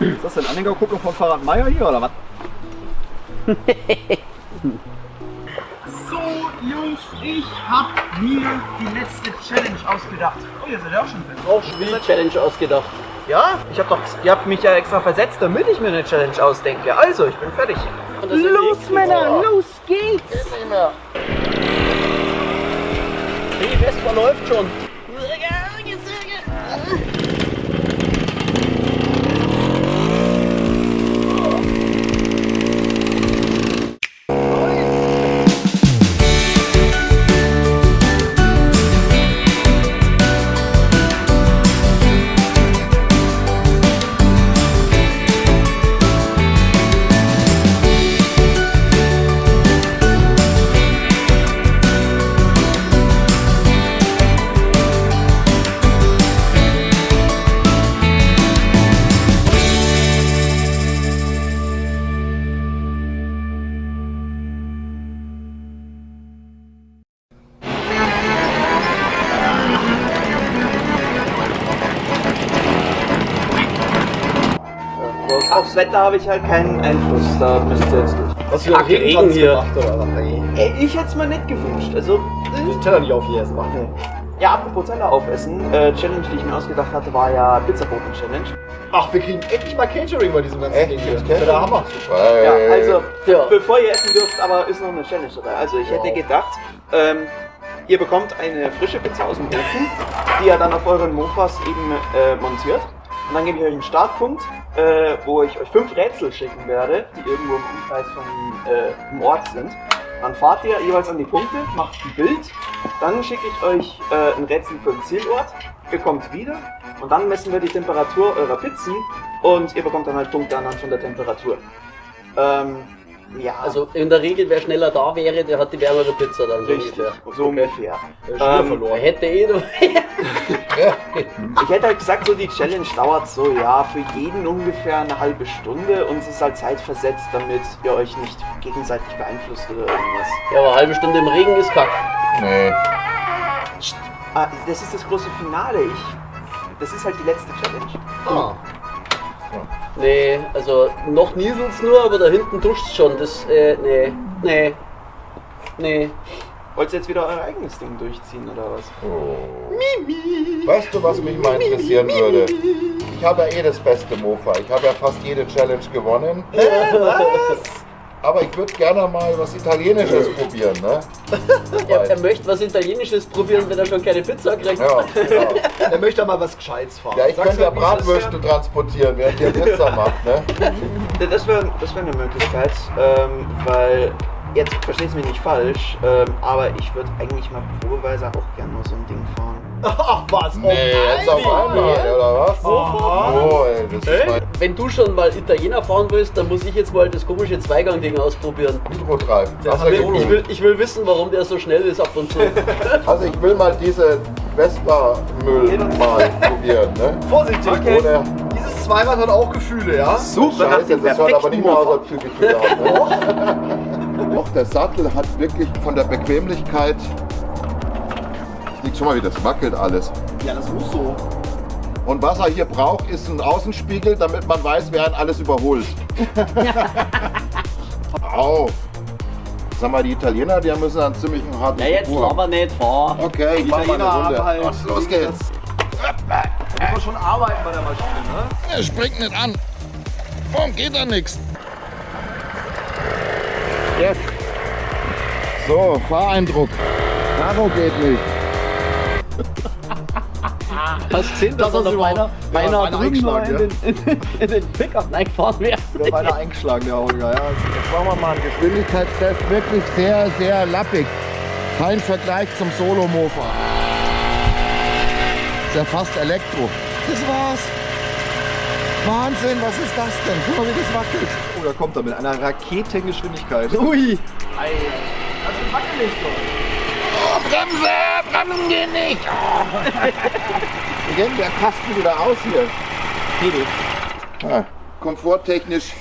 Ist das denn Anhängergucker von Fahrrad Meier hier oder was? So, Jungs, ich hab mir die letzte Challenge ausgedacht. Oh, ihr seid ja auch schon drin. Auch schon wieder Challenge ausgedacht. Ja? Ich hab doch, ihr habt mich ja extra versetzt, damit ich mir eine Challenge ausdenke. Also, ich bin fertig. Und das Los, Männer, los geht's! Die Vespa läuft schon. Huh? Wetter habe ich halt keinen Einfluss, da müsst ihr jetzt nicht. Was für ein Regen hier. gemacht oder was? Ey, ich hätte es mir nicht gewünscht. Also, Den Teller nicht aufgegessen. Mach nee. Ja, apropos Teller aufessen, äh, Challenge, die ich mir ausgedacht hatte, war ja Pizzaboten-Challenge. Ach, wir kriegen endlich mal Catering bei diesem ganzen Echt? Ding hier. Das ist ja der Hammer. Ja, also, Ja. bevor ihr essen dürft, aber ist noch eine Challenge dabei. Also, ich hätte gedacht, ähm, ihr bekommt eine frische Pizza aus dem Ofen, die ihr dann auf euren Mofas eben äh, montiert. Und dann gebe ich euch einen Startpunkt, äh, wo ich euch fünf Rätsel schicken werde, die irgendwo im Umkreis von äh, im Ort sind. Dann fahrt ihr jeweils an die Punkte, macht ein Bild, dann schicke ich euch äh, ein Rätsel für den Zielort, ihr kommt wieder und dann messen wir die Temperatur eurer Pizzen und ihr bekommt dann halt Punkte anhand von der Temperatur. Ähm, ja, Also in der Regel, wer schneller da wäre, der hat die wärmere Pizza dann so richtig, ungefähr. so ungefähr. Der Schnur Ähm, verloren. Er hätte eh noch. Ich hätte halt gesagt, so die Challenge dauert so, ja, für jeden ungefähr eine halbe Stunde und es ist halt zeitversetzt, damit ihr euch nicht gegenseitig beeinflusst oder irgendwas. Ja, aber eine halbe Stunde im Regen ist kack. Nee. Ah, das ist das große Finale. Ich, das ist halt die letzte Challenge. Ah. Nee, also noch nieselt's nur, aber da hinten duscht's schon. Das, äh, nee, nee, nee. Wollt ihr jetzt wieder euer eigenes Ding durchziehen oder was? Oh. Weißt du, was mich mal interessieren würde? Ich habe ja eh das beste Mofa. Ich habe ja fast jede Challenge gewonnen. Aber ich würde gerne mal was Italienisches probieren, ne? Er, er möchte was Italienisches probieren, wenn er schon keine Pizza kriegt. Ja, genau. Der möchte aber was Gescheites fahren. ja ich Sag's könnte ja Bratwürste transportieren, während ihr Pizza macht, ne? Ja, Das wäre das wär eine Möglichkeit, ähm, weil, jetzt versteht mich nicht falsch, ähm, aber ich würde eigentlich mal probeweise auch gerne mal so ein Ding fahren. Ach was, oh Nee, jetzt auf einmal, oder was? Oh, ey, das ist mein Wenn du schon mal Italiener fahren willst, dann muss ich jetzt mal das komische Zweigang-Ding ausprobieren. Hydrotreiben. Du den geguckt? Ich will, ich will wissen, warum der so schnell ist ab und zu. Also ich will mal diese Vespa-Müll mal probieren, ne? Vorsichtig, Ohne Dieses Zweirad hat auch Gefühle, ja? Super, Scheiße, das hört aber nicht mehr aus, als viel Gefühl haben. Ne? Auch der Sattel hat wirklich von der Bequemlichkeit. Liegt schon mal, wie das wackelt alles. Ja, das muss so. Und was er hier braucht, ist ein Außenspiegel, damit man weiß, wer ihn alles überholt. Au. Sag mal, die Italiener, die müssen einen ziemlich harten Ja, jetzt Spur aber nicht fahr. Okay, ich mach mal eine Runde. halt los geht's. Muss man schon arbeiten bei der Maschine, ne? Er springt nicht an. Warum geht da nichts? Jetzt. So, Fahreindruck. Karo geht nicht. Du gesehen, dass Das er drüben noch eingeschlagen, in den, in, in den Pickup reingefahren wäre? Der war einer eingeschlagen, der Holger, ja. Jetzt machen wir mal einen Geschwindigkeitstest. Wirklich sehr, sehr lappig. Kein Vergleich zum Solo-Mofa. Ist ja fast Elektro. Das war's. Wahnsinn, was ist das denn? Guck mal, wie das wackelt. Oh, da kommt er mit einer Raketengeschwindigkeit. Ui! Das ist wackelig doch. Oh, Bremse! Bremsen gehen nicht! Wie geht denn der Kasten wieder aus hier? Hebel. Ah, komforttechnisch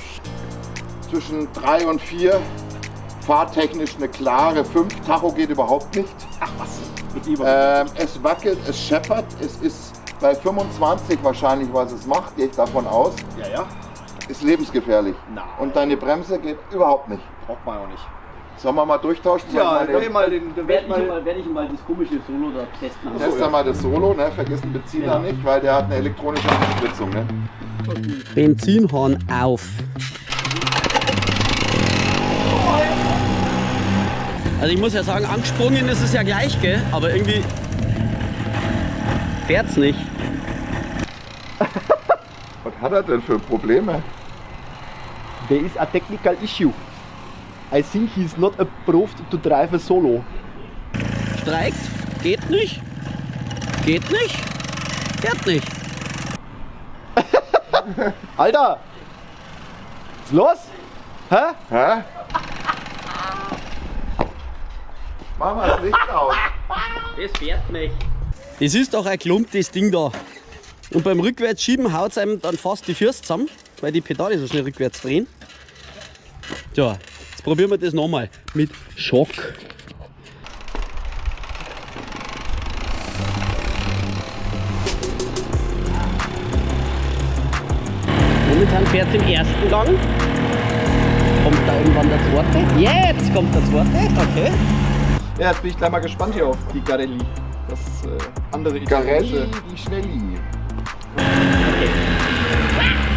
zwischen 3 und 4. Fahrtechnisch eine klare 5. Tacho geht überhaupt nicht. Mit Lieber. Ähm, es wackelt, es scheppert, es ist bei 25 wahrscheinlich, was es macht, gehe ich davon aus, Ja, ja. ist lebensgefährlich. Nein. Und deine Bremse geht überhaupt nicht. Braucht man auch nicht. Sollen wir mal durchtauschen? Ja, ich mal den. Dann Dreh werde ich, mal, mal, werd ich mal das komische Solo da testen. den, Test mal das Solo, ne? vergiss den Benziner Ja. nicht, weil der hat eine elektronische Unterstützung. Ne? Benzinhorn auf. Also ich muss ja sagen, angesprungen ist es ja gleich, gell? Aber irgendwie fährt's nicht. Was hat er denn für Probleme? There is a technical issue. I think he's not approved to drive a solo. Streikt, geht nicht, geht nicht, fährt nicht. Alter! Was ist los? Hä? Hä? Mach mal das Licht aus. Das fährt nicht. Das ist doch ein Klump, das Ding da. Und beim Rückwärtsschieben haut es einem dann fast die Füße zusammen, weil die Pedale so schnell rückwärts drehen. Tja, jetzt probieren wir das nochmal mit Schock. Momentan fährt es im ersten Gang. Kommt da irgendwann der zweite? Jetzt kommt der zweite, okay. Ja, jetzt bin ich gleich mal gespannt hier auf die Garelli. Das äh, andere Garelli, italienische. die Schnelli. Okay.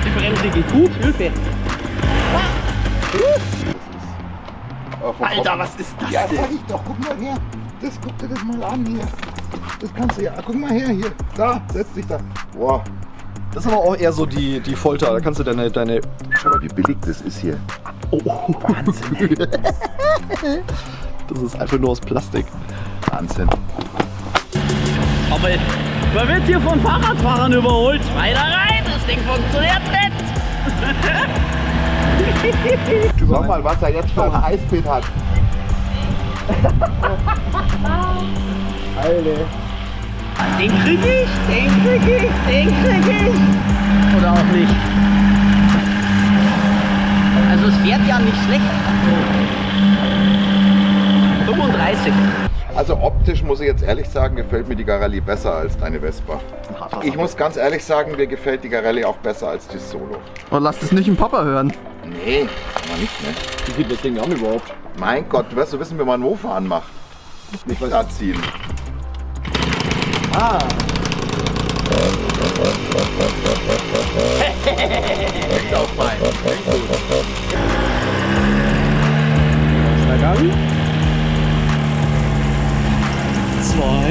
Die Bremse geht gut, Hilfe. Oh, Alter, was ist das Ja, denn? sag ich doch, guck mal her. Das guck dir das mal an hier. Das kannst du ja. Guck mal her hier. Da, setz dich da. Boah. Das ist aber auch eher so die, die Folter. Da kannst du deine, deine Schau mal, wie billig das ist hier. Das ist einfach nur aus Plastik. Wahnsinn. Aber man wird hier von Fahrradfahrern überholt. Weiter rein, das Ding funktioniert nicht. Schau mal, was er jetzt für ein Eisbett hat. Alter. Den krieg ich, den krieg ich, den krieg ich. Oder auch nicht. Also es fährt ja nicht schlecht. 35. Also optisch muss ich jetzt ehrlich sagen, gefällt mir die Garelli besser als deine Vespa. Ich muss ganz ehrlich sagen, mir gefällt die Garelli auch besser als die Solo. Oh, lass das nicht im Papa hören. Nee, kann man nicht, ne? Wie geht das Ding an überhaupt? Mein Gott, du wirst du wissen, wie man einen Mofa anmacht. Nicht da ziehen. Ah,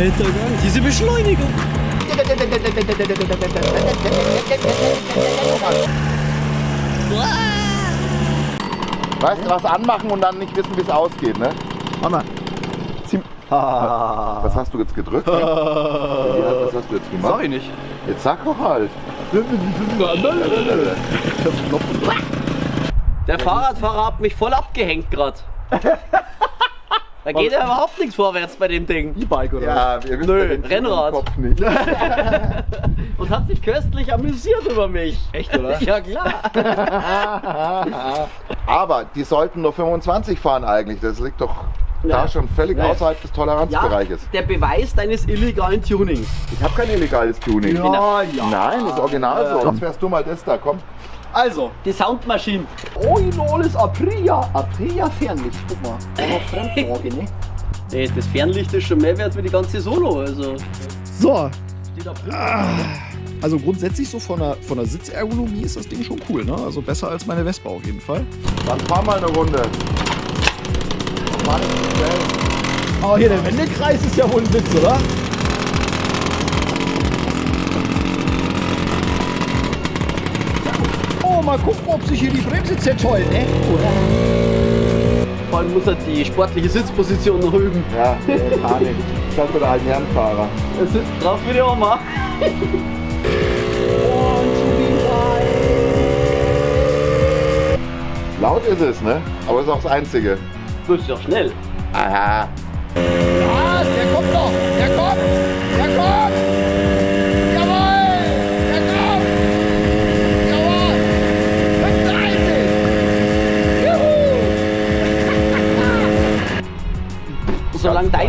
Zweiter Gang. Diese Beschleunigung. Weißt du, was anmachen und dann nicht wissen, wie es ausgeht, ne? Mama. Ah. Was hast du jetzt gedrückt? ja, was hast du jetzt gemacht? Sag ich nicht. Jetzt sag doch halt. Der Fahrradfahrer hat mich voll abgehängt gerade. Da geht ja überhaupt nichts vorwärts bei dem Ding. E-Bike oder Ja, wir wissen Nö, ja Rennrad. Kopf nicht. Und hat sich köstlich amüsiert über mich. Echt, oder? Ja klar. Aber die sollten nur 25 fahren eigentlich. Das liegt doch Ja. da schon völlig Ja. außerhalb des Ja, Toleranzbereiches. der Beweis deines illegalen Tunings. Ich habe kein illegales Tuning. Ja, ja. Nein, das ist original so. Sonst wärst du mal das da. Komm. Also, Die Soundmaschine. Oinoles Aprilia. Aprilia Fernlicht. Guck mal. Fremdsorge, ne? Nee, das Fernlicht ist schon mehr wert wie die ganze Solo. Also, So, steht drin. also grundsätzlich so von der, von der Sitzergonomie ist das Ding schon cool, ne? Also besser als meine Vespa auf jeden Fall. Dann fahr mal eine Runde. Aber hier der Wendekreis ist ja wohl ein Witz, oder? Mal gucken, ob sich hier die Bremse zertollt, ne? Oder? Vor allem muss er die sportliche Sitzposition noch üben. Ja, nee, Panik. Das ist der alten Herrenfahrer. Er sitzt drauf wie die Oma. Laut ist es, ne? Aber ist auch das Einzige. Du bist ja schnell. Aha. Ah, der kommt noch! Der kommt!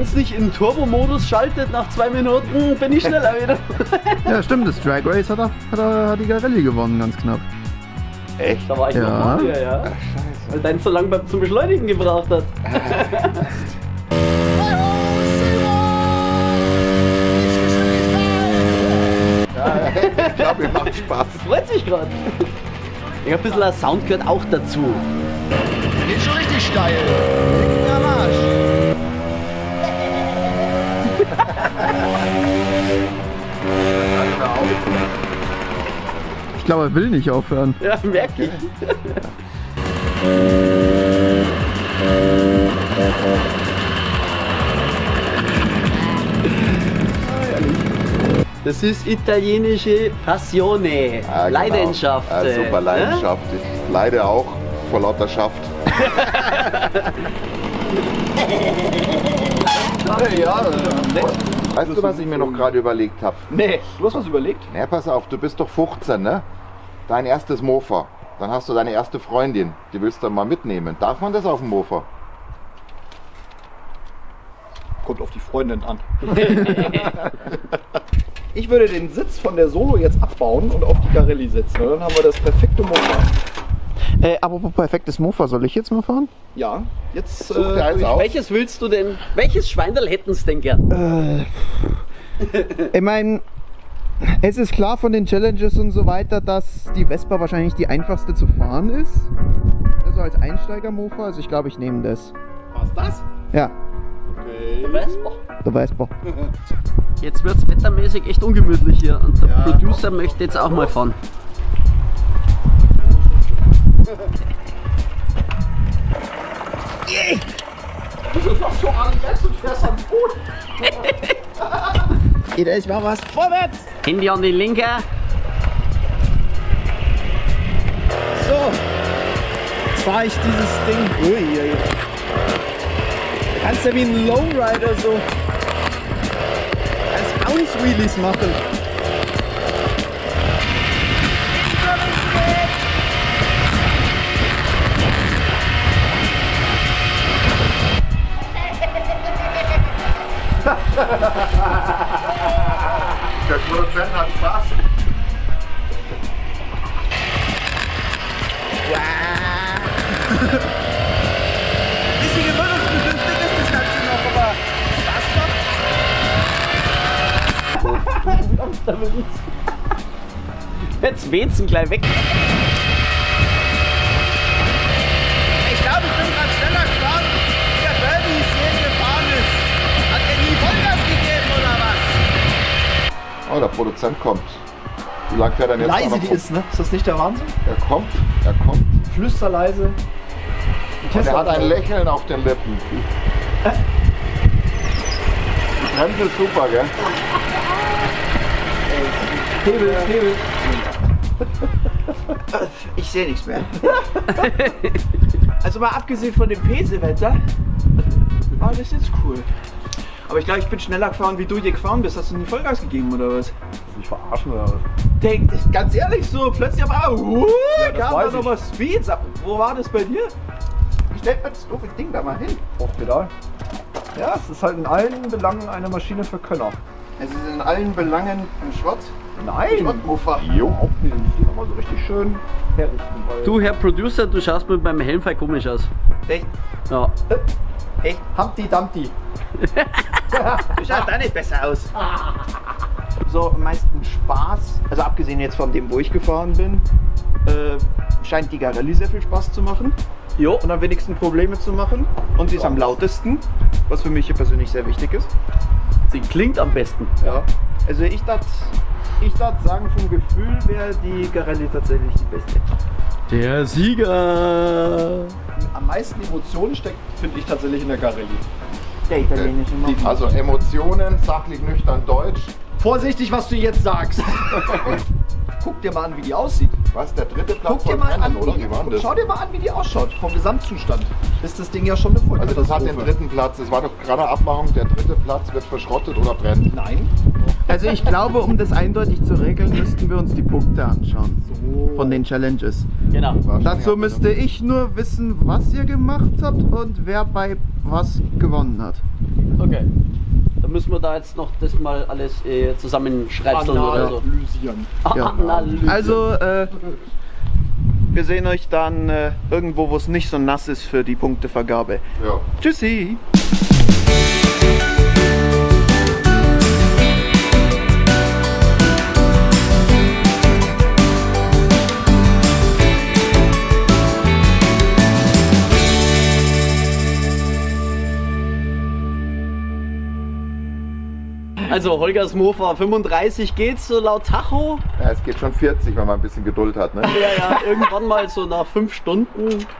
35! Juhu! Solange solange deins nicht in Turbo-Modus schaltet nach zwei Minuten, bin ich schneller wieder. Ja, stimmt, das Drag Race hat, er, hat, er, hat die Garelli gewonnen, ganz knapp. Echt? Da war ich Ja. noch mal hier, ja. Weil deins so lange beim- zum Beschleunigen gebraucht hat. Ich glaube, mir macht Spaß. Freut sich gerade. Ich hab ein bisschen Sound gehört auch dazu. Geht schon richtig steil. Ich glaube, er will nicht aufhören. Ja, merke ich. Das ist italienische Passione, Ja, genau. Leidenschaft. Ja, super äh, Leidenschaft. Ich leide auch vor lauter Schaft. Weißt du, was ich mir noch gerade überlegt habe? Nee, du hast was überlegt? Na, pass auf, du bist doch 15, ne? Dein erstes Mofa. Dann hast du deine erste Freundin. Die willst du mal mitnehmen. Darf man das auf dem Mofa? Kommt auf die Freundin an. ich würde den Sitz von der Solo jetzt abbauen und auf die Garelli setzen. Und dann haben wir das perfekte Motor. Äh, apropos perfektes Mofa, soll ich jetzt mal fahren? Ja, jetzt. Such dir eins Äh, aus. Welches willst du denn? Welches Schweindel hätten sie denn gern? Ich meine, es ist klar von den Challenges und so weiter, dass die Vespa wahrscheinlich die einfachste zu fahren ist. Also als Einsteiger-Mofa, also ich glaube, ich nehme das. Was das? Ja, Vespa. der Vespa. Jetzt wird es wettermäßig echt ungemütlich hier und der Producer möchte jetzt auch mal fahren. Jeder ist mal was vorwärts. Handy an die linke. So, jetzt fahre ich dieses Ding. Ui, ui. Da kannst du wie ein Lowrider so als Bounce-Wheelies machen. Der Produzent hat Spaß. Bisschen gewöhnungsbedürftig ist das Ganze noch, aber Spaß macht. Jetzt weht's ihn gleich weg. Oh, der Produzent kommt. Wie lange fährt er denn jetzt leise die ist, ne? Ist das nicht der Wahnsinn? Er kommt, er kommt. Flüsterleise. Und er hat ein Lächeln auf den Lippen. Die Bremse ist super, gell? Hebel, Hebel. Ich sehe nichts mehr. also mal abgesehen von dem Pesewetter, war das jetzt cool. Aber ich glaube, ich bin schneller gefahren, wie du hier gefahren bist. Hast du nie Vollgas gegeben oder was? Mich verarschen oder was? Denk, ganz ehrlich, so plötzlich auf einmal, uh, Ja, weiß da nochmal Speed. Sag, Wo war das bei dir? Ich stell mir das doofe Ding da mal hin. Hochpedal. Ja, es ist halt in allen Belangen eine Maschine für Könner. Es ist in allen Belangen ein Schrott. Nein! Schrottmofa. Überhaupt nicht. Die nochmal so richtig schön herrichten. Du, Herr Producer, du schaust mit meinem Helm voll komisch aus. Echt? Ja. Humpty Dumpty. Du schaust auch nicht besser aus. So, am meisten Spaß, also abgesehen jetzt von dem, wo ich gefahren bin, äh, scheint die Garelli sehr viel Spaß zu machen. Jo. Und am wenigsten Probleme zu machen. Und sie ist am lautesten, was für mich hier persönlich sehr wichtig ist. Sie klingt am besten. Ja. Also ich darf ich darf sagen, vom Gefühl wäre die Garelli tatsächlich die beste. Der Sieger. Am meisten Emotionen steckt, finde ich, tatsächlich in der Garelli. Der italienische Mann. Also Emotionen, sachlich nüchtern Deutsch. Vorsichtig, was du jetzt sagst. Guck dir mal an, wie die aussieht. Was, der dritte Platz Guck dir mal Rennen, an, oder? wie Wie war denn das? Schau dir mal an, wie die ausschaut. Vom Gesamtzustand ist das Ding ja schon eine Also das hat den dritten Platz. Das war doch gerade Abmachung. Der dritte Platz wird verschrottet oder brennt. Nein. Also ich glaube, um das eindeutig zu regeln, müssten wir uns die Punkte anschauen. Von den Challenges. Genau. Dazu müsste ich nur wissen, was ihr gemacht habt und wer bei was gewonnen hat. Okay. Dann müssen wir da jetzt noch das mal alles äh, zusammenschreibseln oder so. Analysieren. Ja. Also, äh, Wir sehen euch dann äh, irgendwo, wo es nicht so nass ist für die Punktevergabe. Ja. Tschüssi! Also Holgers Mofa 35 geht's so laut Tacho. ja, es geht schon 40, wenn man ein bisschen Geduld hat. Ne? Ja, ja, irgendwann mal so nach fünf Stunden